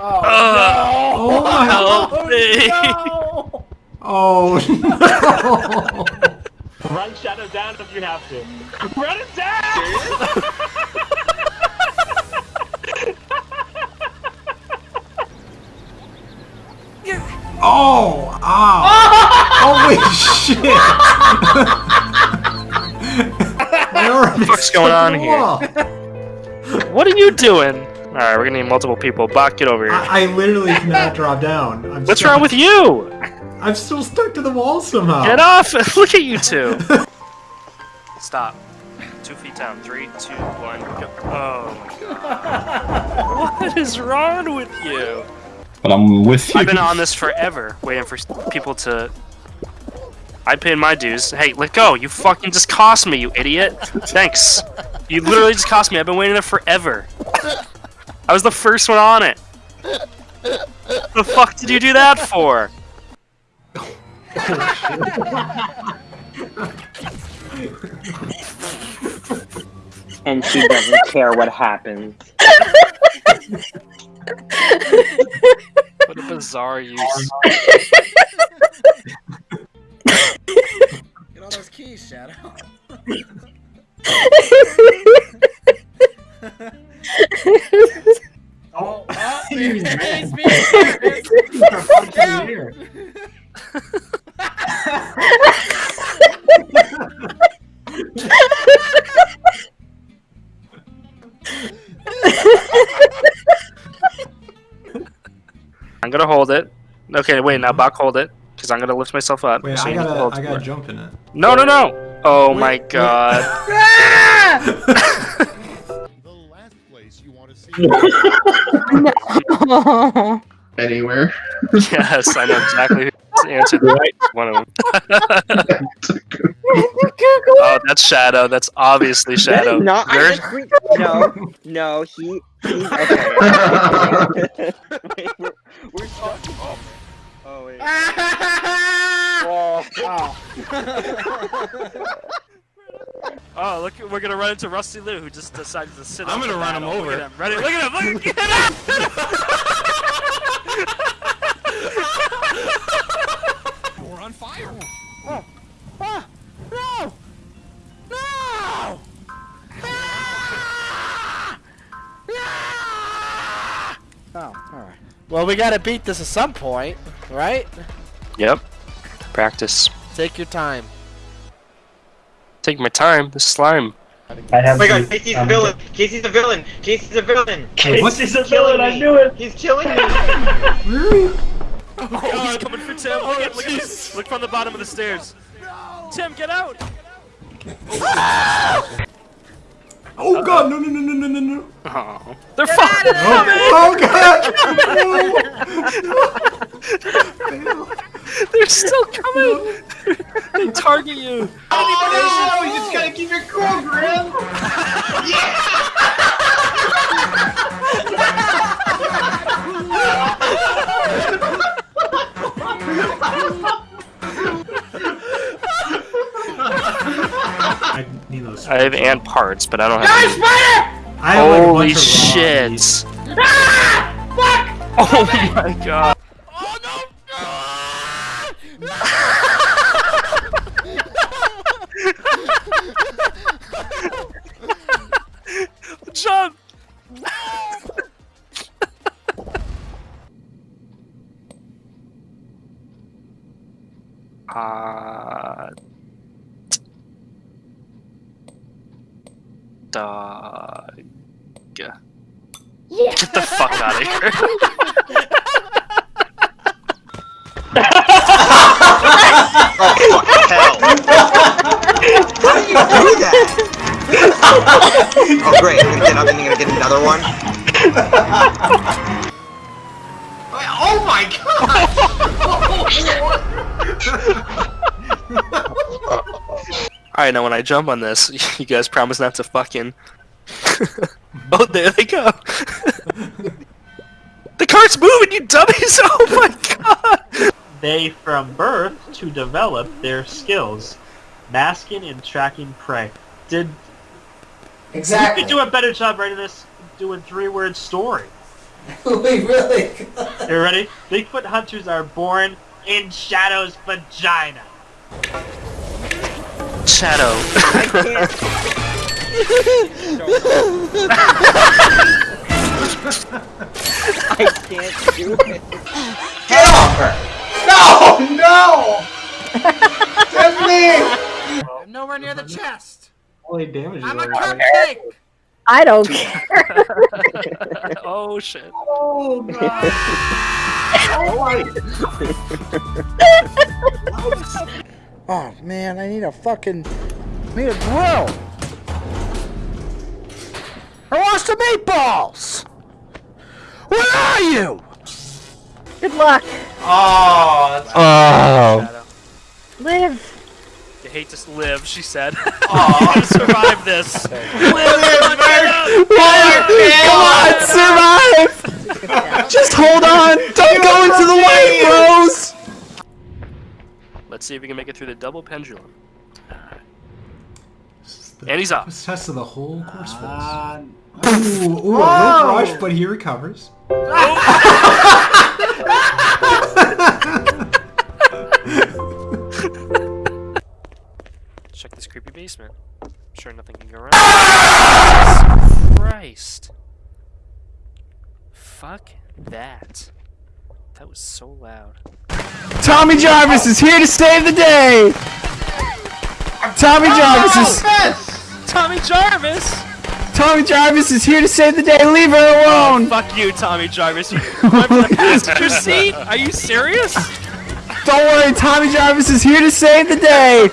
Oh, no! Oh my Help me! no! Oh no! Run Shadow down if you have to. Run it down! Oh! Ow! Holy shit! My arm is What's going on here? What are you doing? Alright, we're gonna need multiple people. Bach, get over here. I, I literally cannot drop down. I'm What's stuck- wrong with you? I'm still stuck to the wall somehow. Get off! Look at you two! Stop. Two feet down. Three, two, one, go. Oh my god. What is wrong with you? But I'm with you. I've been on this forever, waiting for people to. I paid my dues. Hey, let go! You fucking just cost me, you idiot! Thanks. You literally just cost me. I've been waiting there forever. I was the first one on it. The fuck did you do that for? and she doesn't care what happens. What a bizarre use. Okay, wait, now Bach hold it. Because I'm gonna lift myself up. Wait, so I you need to gotta, I gotta jump in it. No, no, no! Oh Wait, my wait. god. The last place you want to see. Anywhere. yes, I know exactly who answered right. One of them. oh, that's Shadow. That's obviously Shadow. No, I Where's- just re- no, no, he, he's okay. oh wait. Oh, look, we're gonna run into Rusty Lou, who just decided to sit I'm gonna the run him over. Look at him. Ready? Look at him! Look at him! We're on fire. Oh! No! No! Oh, alright. Well, we gotta beat this at some point, right? Yep. Practice. Take your time. Take my time. This slime. Oh my god, Casey's um, a villain! Casey's a villain! Casey's a villain! What? He's a villain, I knew it! He's killing me! Oh, oh, he's coming for Tim. look, at, look, look from the bottom of the stairs. Tim, get out! Oh god, no, no, no, no, no, no, no. Oh, they're fucking Oh, oh god! They're still coming. they target you. Oh, you just gotta keep it cool, Grim. I need those. I have ant parts, but I don't have. I have, like, a Holy bunch of raw shit! bees. Ah! Oh my god! Jump! Uh, dog. Get the fuck out of here. Hell! How do you do that? oh great, I'm gonna get up and I'm gonna get another one. Oh my god! Alright, now when I jump on this, you guys promise not to fucking. oh, there they go! the cart's moving, you dummies! Oh my god! They, from birth, to develop their skills, masking and tracking prey. Did Exactly. you could do a better job writing this, doing three-word story. we really. You ready? Bigfoot hunters are born in Shadow's vagina. Shadow. I can't. I can't do it. Get off her! No! No! Tiffany! I'm nowhere near the chest. Holy damage. I'm a is already- cupcake. I don't care. oh shit. Oh god. Oh Oh, man, I need a fucking I need a grill. I want some meatballs. Where are you? Good luck. Oh, that's Oh. Live. You hate to live, she said. Aw. you gotta survive this. Come on, survive! Just hold on! Don't go into the light, bros! Let's see if we can make it through the double pendulum. This And he's up. toughest test of the whole course, folks. Uh, Ooh, ooh, a little rush, but he recovers. Check this creepy basement. I'm sure nothing can go wrong. Jesus Christ. Fuck that. That was so loud. Tommy Jarvis is here to save the day! Tommy Jarvis is Tommy Jarvis! Tommy Jarvis is here to save the day. Leave her alone. Fuck you, Tommy Jarvis. You went for the passenger seat? Are you serious? Don't worry, Tommy Jarvis is here to save the day.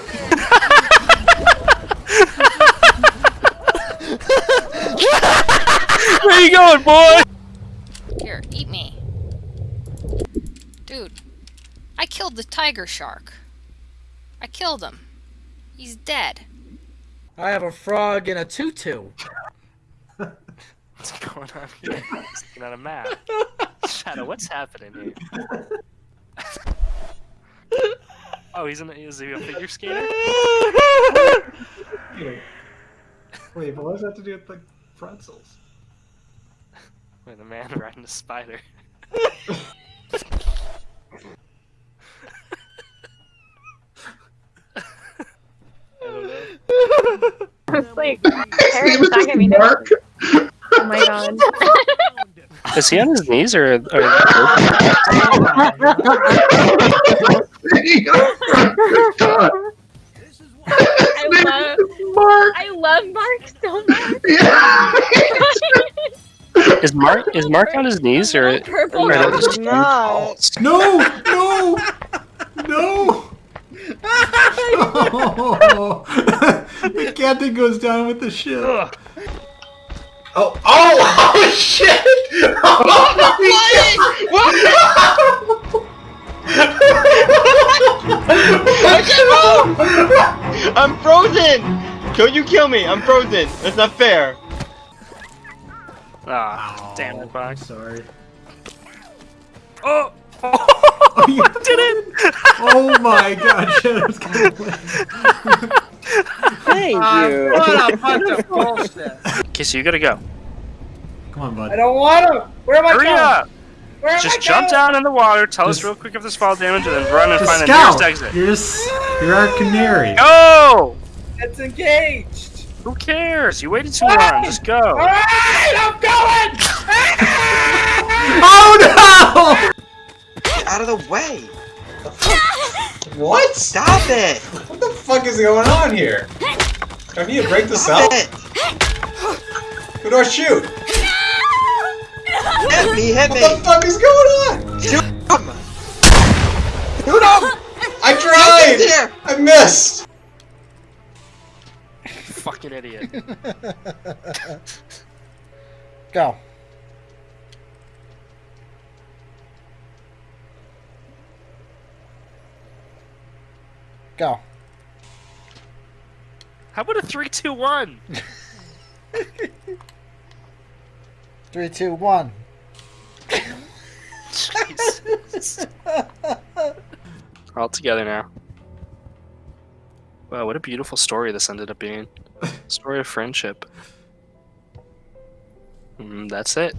Where you going, boy? Here, eat me. Dude, I killed the tiger shark. I killed him. He's dead. I have a frog in a tutu. What's going on here? He's looking at a map. Shadow, what's happening here? oh, he's in. A, is he a figure skater? Wait, wait, but what does that have to do with the pretzels? Wait, the man riding a spider. I don't know. Like His name is not gonna be just Mark. Oh my god. Is he on his knees or? or I love Mark. I love Mark so much. Yeah. is Mark is Mark on his knees or? Purple. or are No, those he's two not. balls? No! No! No! Oh, the captain goes down with the ship. Ugh. Oh, oh, oh shit! I'm frozen! Don't you kill me! I'm frozen! That's not fair! Ah, damn it, I'm Box. sorry. Oh! Oh, you did it! Oh my god, Shadow's gonna win. Thank ah, you! What a bunch of bullshit. Okay, so you gotta go. Come on, bud. I don't want to. Where am I Hurry going? up! Where am Just I jump going? down in the water. Tell us real quick if there's fall damage, and then run and Just find the scout! nearest exit. You're just, you're our canary. Go! It's engaged. Who cares? You waited too long. Just go. Alright, I'm going! Oh Get out of the way! What? Stop it! What the fuck is going on here? Do I need to break this Stop out? it! Who do I shoot? Hit me! Hit What the fuck is going on? Shoot him! Who do I tried! I missed! Fucking idiot. Go. Go. How about a three, two, one? Three, two, one. Jesus. We're all together now. Wow, what a beautiful story this ended up being. Story of friendship. Mm, that's it.